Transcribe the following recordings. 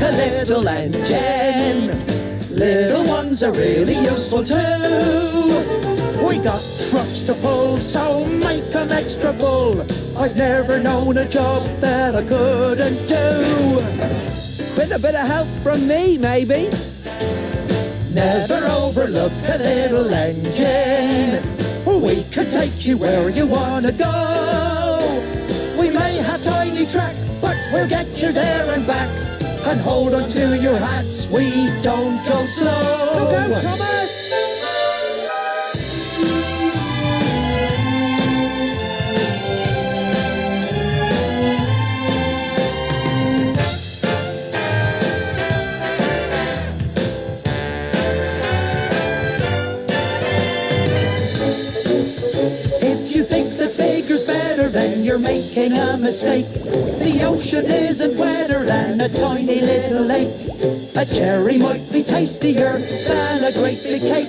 a little engine. Little ones are really useful too. We got trucks to pull, so make make 'em extra full. I've never known a job that I couldn't do. With a bit of help from me, maybe. Never overlook a little engine. We can take you where you wanna go. We may have tiny track, but we'll get you there and back. And hold on to your hats, we don't go slow. Look out, Thomas! If you think that bigger's better, then you're making a mistake. The ocean isn't wetter than a tiny little lake. A cherry might be tastier than a great big cake.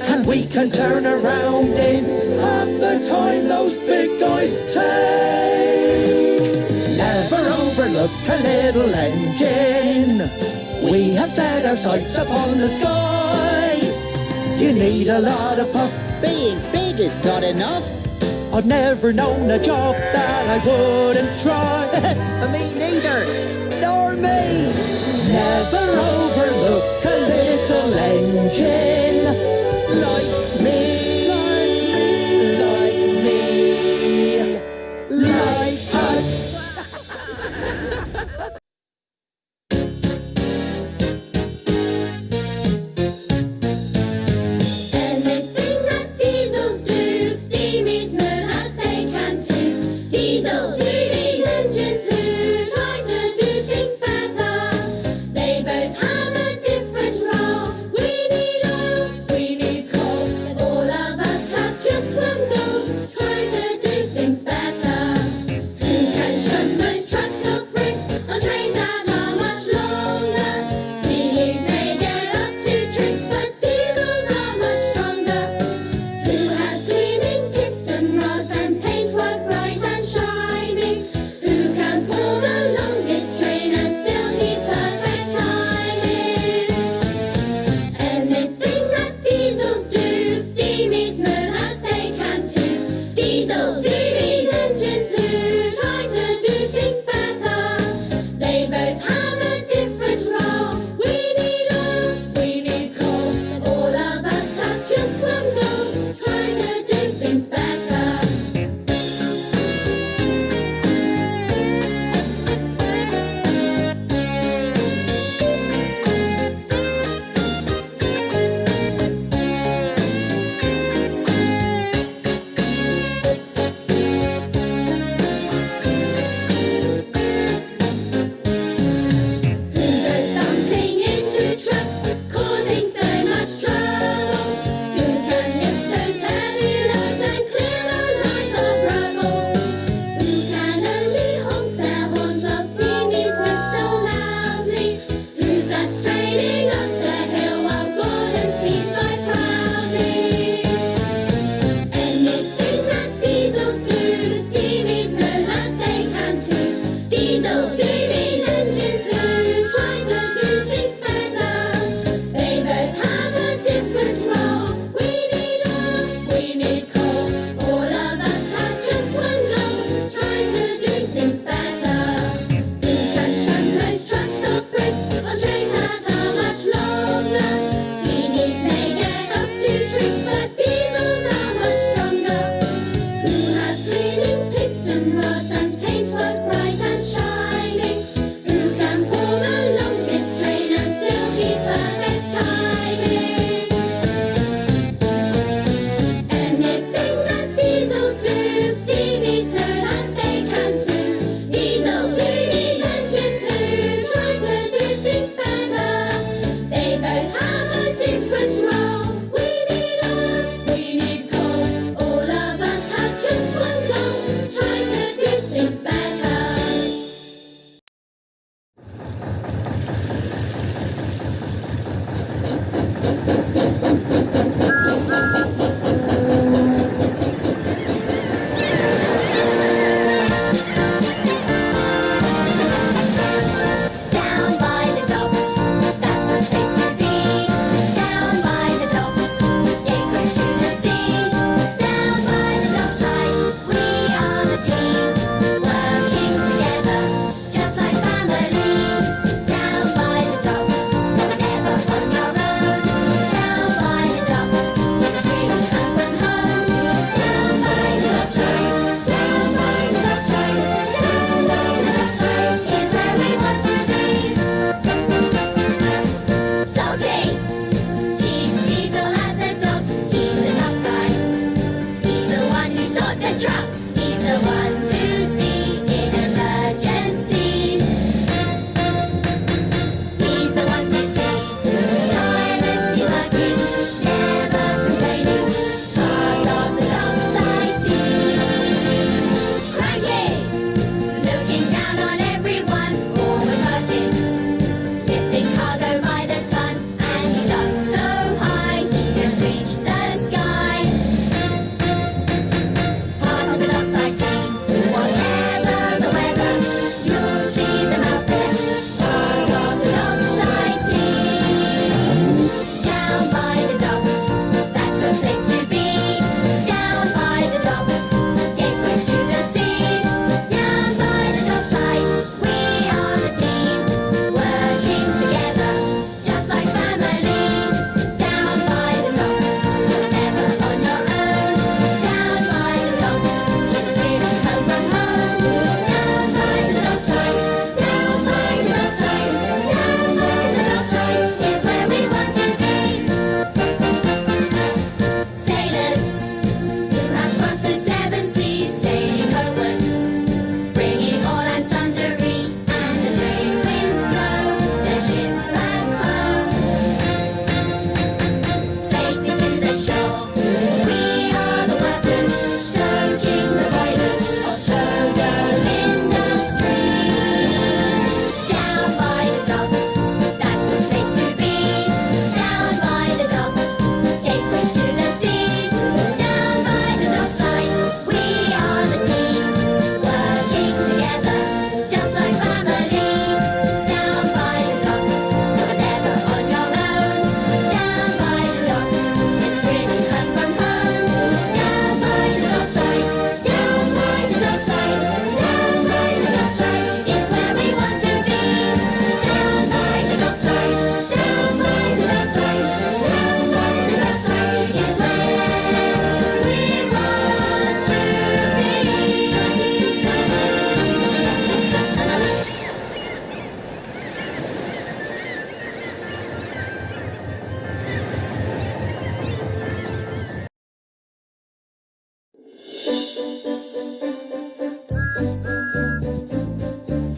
And we can turn around in half the time those big guys take. Never overlook a little engine. We have set our sights upon the sky. You need a lot of puff. Being big is not enough. I've never known a job that I wouldn't try. Me neither. Nor me. Never overlook a little engine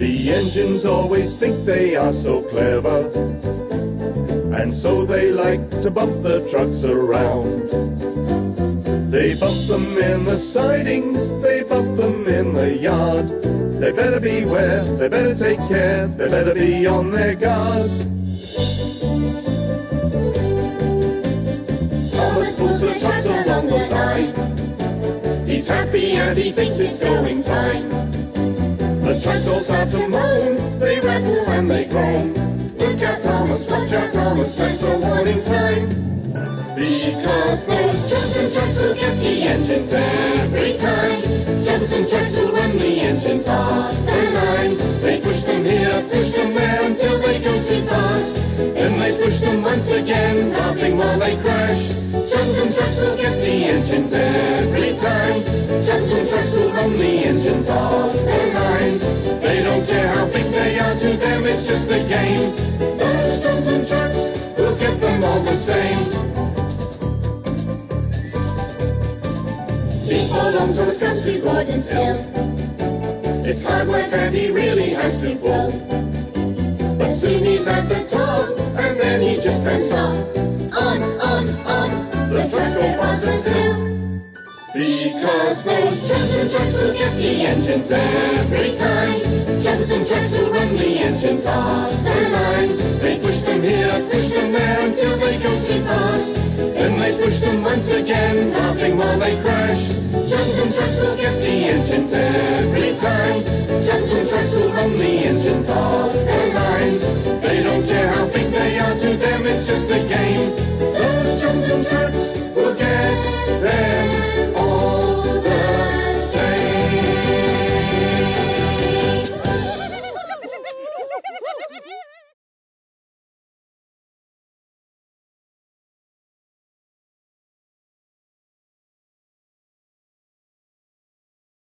engines always think they are so clever, and so they like to bump the trucks around. They bump them in the sidings, they bump them in the yard. They better beware, they better take care, they better be on their guard. Thomas pulls the trucks along the line. He's happy and he thinks it's going fine. The trucks all start to moan, they rattle and they groan. Look out, Thomas, watch out, Thomas, that's a warning sign. Because those Troublesome trucks will get the engines every time. Troublesome trucks will run the engines off the line. They push them here, push them there until they go too fast. Then they push them once again, laughing while they crash. It's hard work and he really has to pull. But soon he's at the top, and then he just can't stop. On, on, on, the trucks go faster still. Because those Troublesome trucks will get the engines every time. Troublesome trucks will run the engines off the line. They push them here, push them there until they go too fast. Then they push them once again, laughing while they crash. Troublesome trucks will get the every time. Troublesome trucks will run the